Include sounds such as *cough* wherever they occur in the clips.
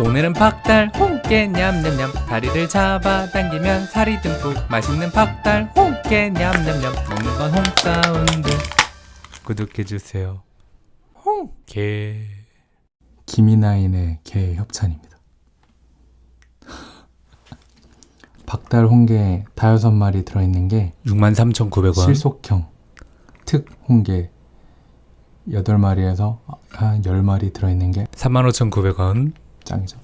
오늘은 박달 홍게 냠냠냠. 다리를 잡아당기면 살이 듬뿍. 맛있는 박달 홍게 냠냠냠. 먹는 건 홍사운드. 구독해주세요. 홍게 김이나인의 개 협찬입니다. 박달 홍게 다여섯 마리 들어있는 게 63,900원. 실속형 특 홍게 8마리에서 한 10마리 들어있는 게 35,900원 짱이죠.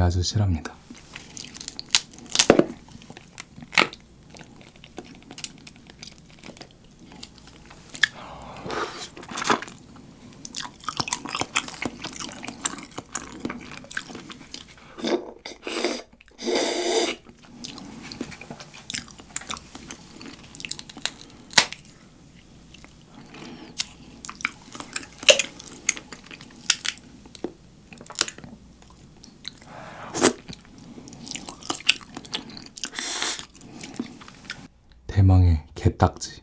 아주 실합니다. 개딱지.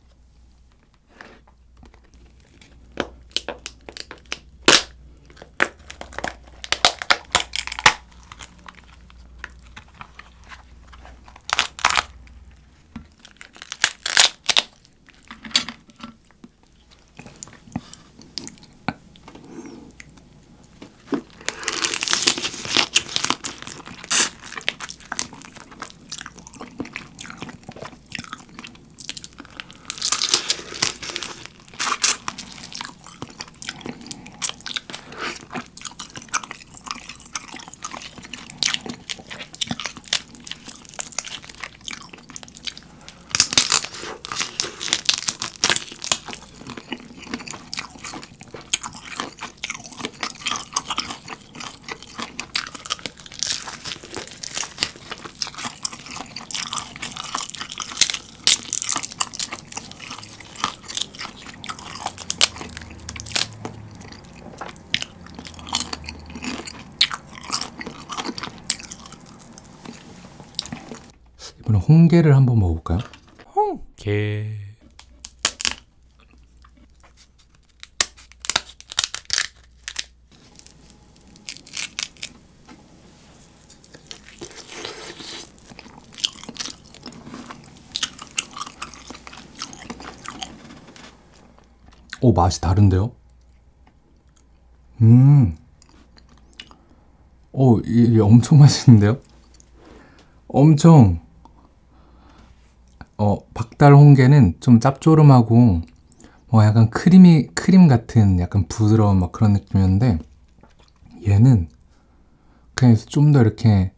홍게를 한번 먹어볼까요? 홍게 오 맛이 다른데요? 음, 오 이게 엄청 맛있는데요? 엄청 어 박달 홍게는 좀 짭조름하고 뭐 약간 크림이 크림 같은 약간 부드러운 막 그런 느낌이었는데 얘는 그냥 좀 더 이렇게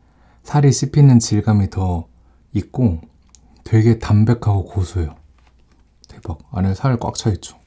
살이 씹히는 질감이 더 있고 되게 담백하고 고소해요. 대박 안에 살 꽉 차 있죠.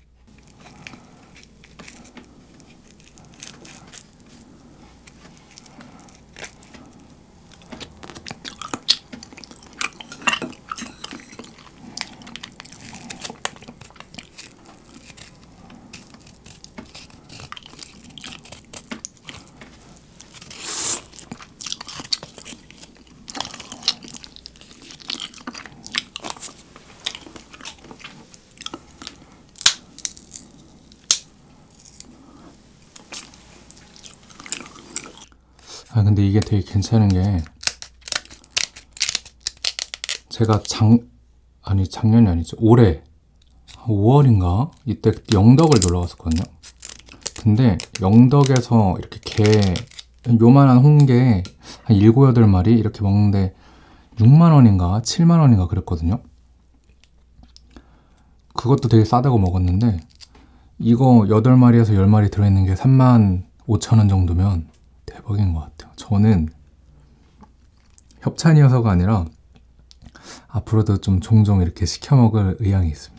아 근데 이게 되게 괜찮은 게 제가 작 아니 작년이 아니죠 올해 5월인가? 이때 영덕을 놀러 갔었거든요. 근데 영덕에서 이렇게 게 요만한 홍게 한 7, 8마리 이렇게 먹는데 6만원인가? 7만원인가 그랬거든요. 그것도 되게 싸다고 먹었는데 이거 8마리에서 10마리 들어있는 게 3만 5천 원 정도면 대박인 것 같아요. 저는 협찬이어서가 아니라 앞으로도 좀 종종 이렇게 시켜 먹을 의향이 있습니다.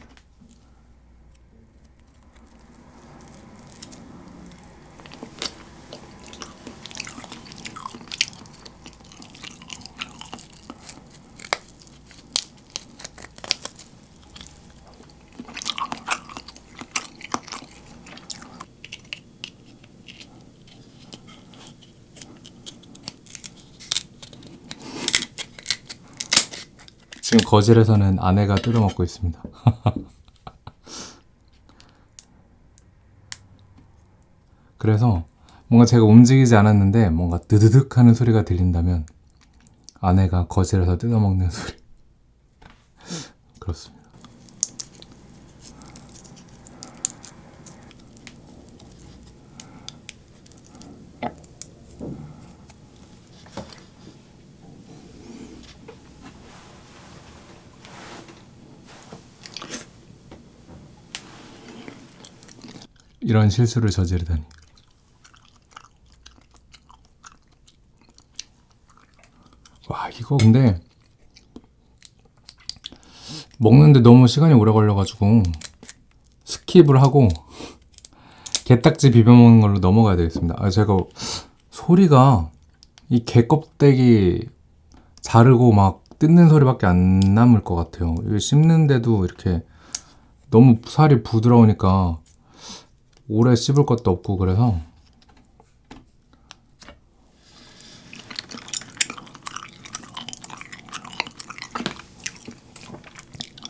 지금 거실에서는 아내가 뜯어먹고 있습니다. *laughs* 그래서 뭔가 제가 움직이지 않았는데 뭔가 드드득 하는 소리가 들린다면 아내가 거실에서 뜯어먹는 소리. *laughs* 그렇습니다. 이런 실수를 저지르다니. 와, 이거 근데 먹는데 너무 시간이 오래 걸려가지고 skip을 하고 게딱지 비벼 먹는 걸로 넘어가야 되겠습니다. 아, 제가 소리가 이게 껍데기 자르고 막 뜯는 소리밖에 안 남을 것 같아요. 씹는데도 이렇게 너무 살이 부드러우니까 오래 씹을 것도 없고 그래서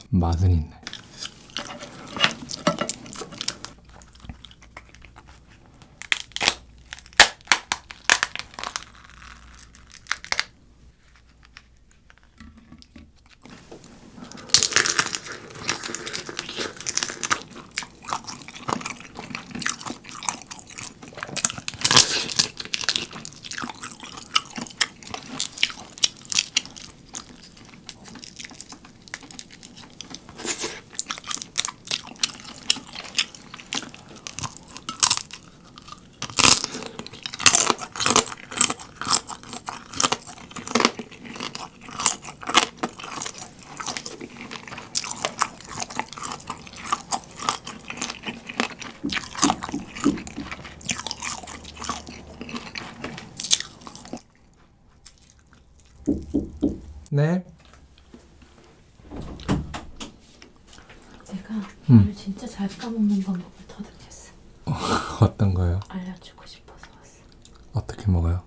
맛은 있네. 네. 음. 오늘 진짜 잘 까먹는 방법을 터득했어. *laughs* 어떤 거요? 알려주고 싶어서 왔어. 어떻게 먹어요?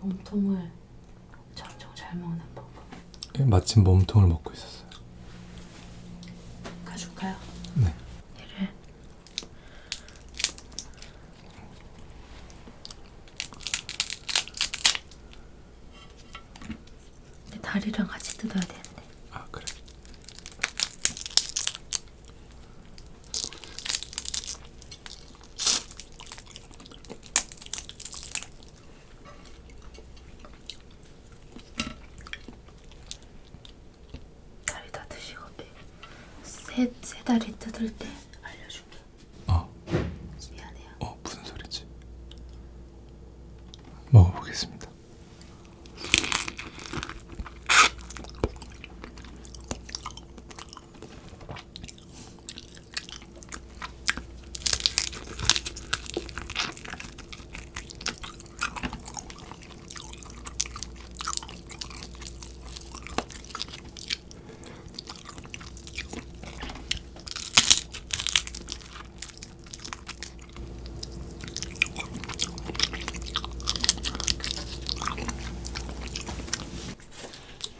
몸통을 엄청 잘 먹는 방법. 예, 마침 몸통을 먹고 있었어요. 가줄까요? 네. 얘를 근데 다리랑 같이 뜯어야 되는데. 아 그래. 다리 다 드시고 세, 세 다리 뜯을 때 알려줄게. 어, 미안해요. 어 무슨 소리지? 먹어보겠습니다.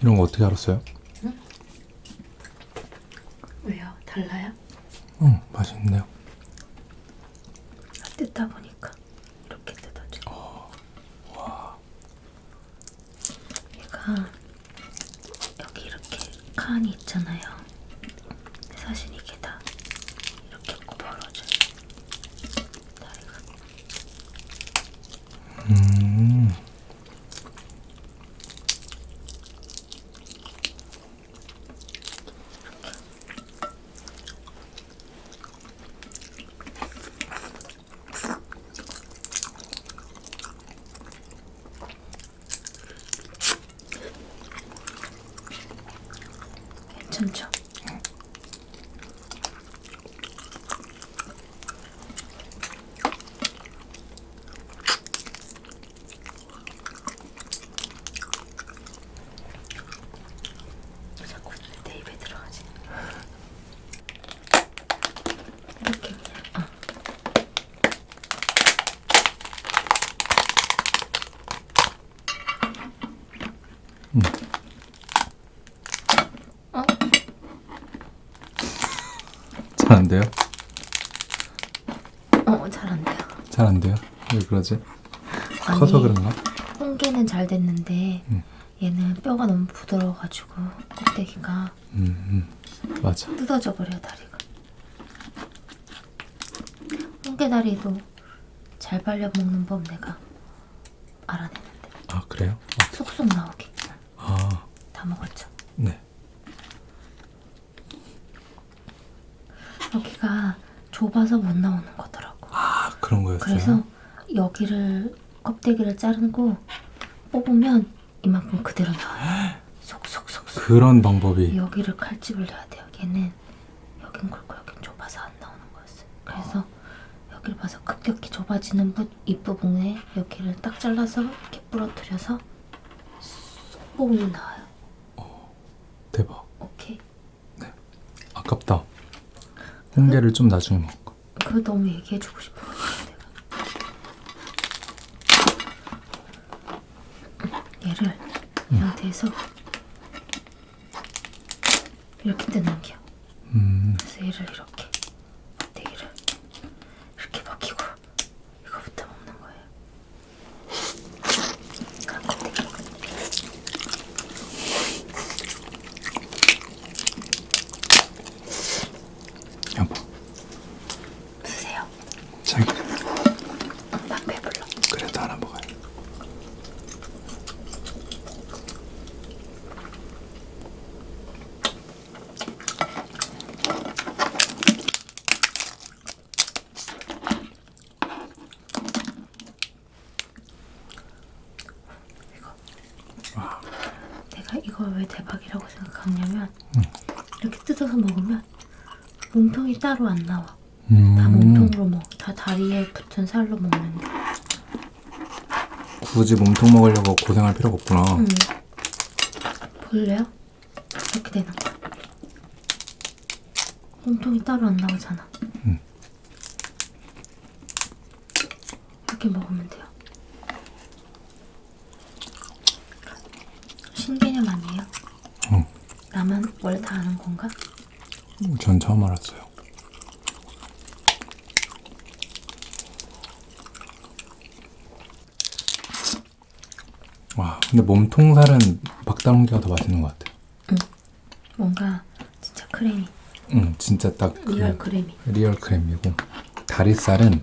이런 거 어떻게 알았어요? 왜요? 달라요? 어 맛있네요. 뜯다 보니까 이렇게 뜯어져. 얘가 여기 이렇게 칸이 있잖아요. 근데 사실 이게 다 이렇게 벌어져요. 다리가. 음. 괜찮죠? 자꾸 내 입에 들어가지. 이렇게 그냥 어. 어? 잘 안 돼요? 어, 잘 안 돼요. 잘 안 돼요? 왜 그러지? 아니, 커서 그런가? 홍게는 잘 됐는데 음. 얘는 뼈가 너무 부드러워가지고 껍데기가 음, 음. 맞아. 뜯어져 버려 다리가. 홍게 다리도 잘 발려 먹는 법 내가 알아냈는데 아 그래요? 쏙쏙 나오게 아 다 먹었죠. 네. 여기가 좁아서 못 나오는 거더라고. 아 그런 거였어요? 그래서 여기를 껍데기를 자르고 뽑으면 이만큼 그대로 나와요. 속속속속. 그런 방법이 여기를 칼집을 내야 돼요. 얘는 여긴 굵고 여긴 좁아서 안 나오는 거였어요. 그래서 여기를 봐서 급격히 좁아지는 부, 입부분에 여기를 딱 잘라서 이렇게 부러뜨려서 쏙 뽑으면 나와요. 대박. 오케이. 아깝다. 홍게를 좀 나중에 먹을까? 그거 너무 얘기해주고 내가 얘를 이 상태에서 이렇게 뜯는 게요. 음, 그래서 얘를 이렇게 껍데기를 이렇게 벗기고 이거부터 먹는 거예요. 아, 껍데기. 여보. 드세요. 자기 나 배불러. 그래도 하나 먹어요. 내가 이걸 왜 대박이라고 생각하냐면 이렇게 뜯어서 먹으면 몸통이 따로 안 나와. 다 음, 몸통으로 먹. 다 다리에 붙은 살로 먹는 게. 굳이 몸통 먹으려고 고생할 필요가 없구나. 음. 볼래요? 이렇게 되는 거. 몸통이 따로 안 나오잖아. 음. 이렇게 먹으면 돼요. 신개념 아니에요? 응. 나만 원래 다 아는 건가? 전 처음 알았어요. 와, 근데 몸통살은 박달홍게가 더 맛있는 것 같아. 뭔가 진짜 크래미, 응, 진짜 딱 그 real 크래미. real 크래미고 다리살은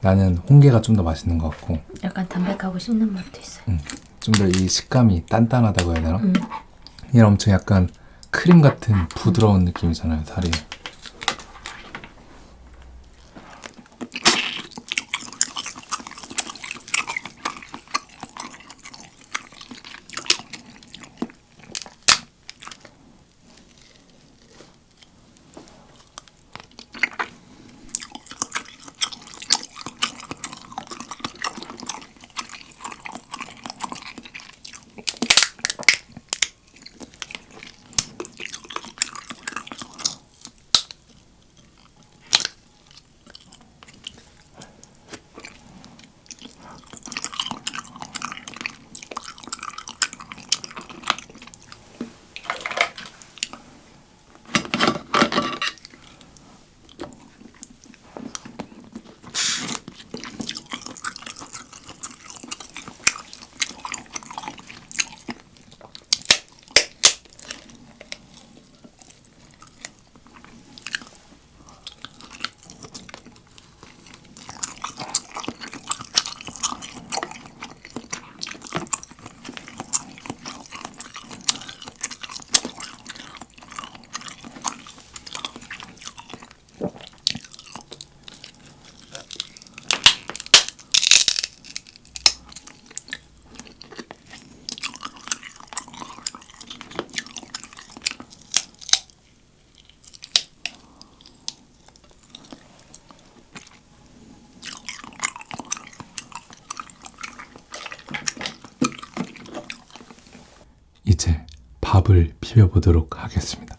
나는 홍게가 좀 더 맛있는 것 같고 약간 담백하고 씹는 맛도 있어요. 좀더 이 식감이 단단하다고 해야 되나? 음. 얘는 엄청 약간 크림 같은 부드러운 느낌이잖아요, 살이. 이제 밥을 비벼보도록 하겠습니다.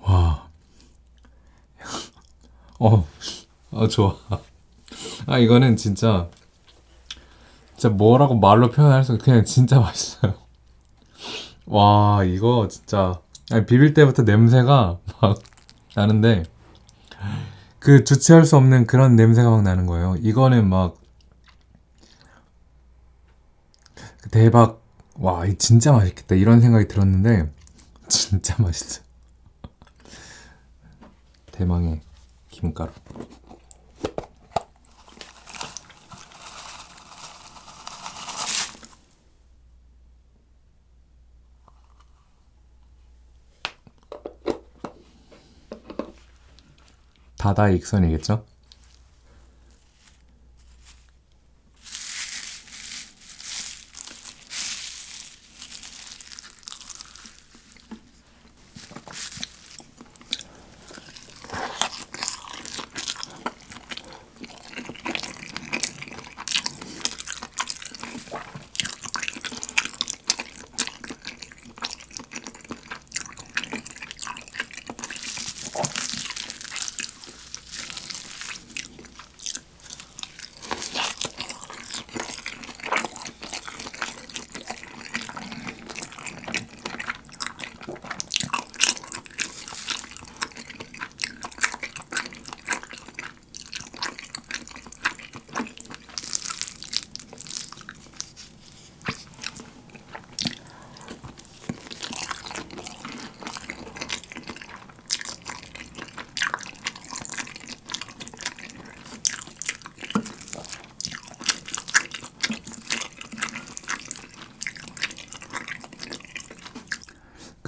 와. 어, 어, 좋아. 아, 이거는 진짜, 진짜 뭐라고 말로 표현할 수, 그냥 진짜 맛있어요. 와, 이거 진짜, 아니, 비빌 때부터 냄새가 막 나는데, 그 주체할 수 없는 그런 냄새가 막 나는 거예요. 이거는 막, 대박, 와, 이 진짜 맛있겠다. 이런 생각이 들었는데, 진짜 맛있어요. 대망의 김가루. 다다익선이겠죠?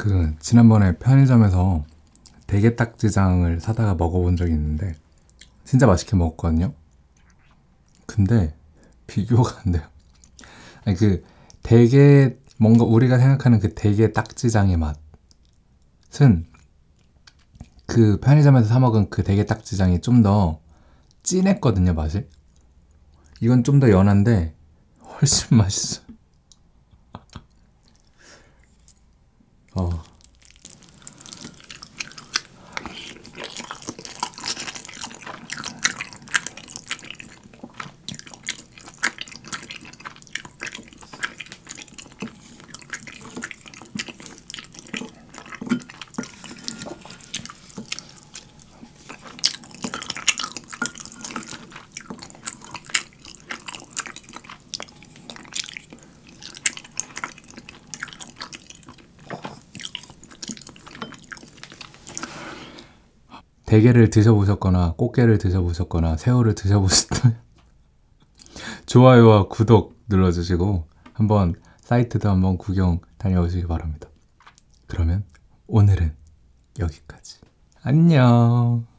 그 지난번에 편의점에서 대게딱지장을 사다가 먹어본 적이 있는데 진짜 맛있게 먹었거든요. 근데 비교가 안 돼요. 아니 그 대게 뭔가 우리가 생각하는 그 대게 딱지장의 맛은 그 편의점에서 사 먹은 그 대게 딱지장이 좀 더 진했거든요 맛이. 이건 좀 더 연한데 훨씬 *laughs* 맛있어. 어. 대게를 드셔보셨거나 꽃게를 드셔보셨거나 새우를 드셔보셨다면 *laughs* 좋아요와 구독 눌러주시고 한번 사이트도 한번 구경 다녀오시기 바랍니다. 그러면 오늘은 여기까지. 안녕.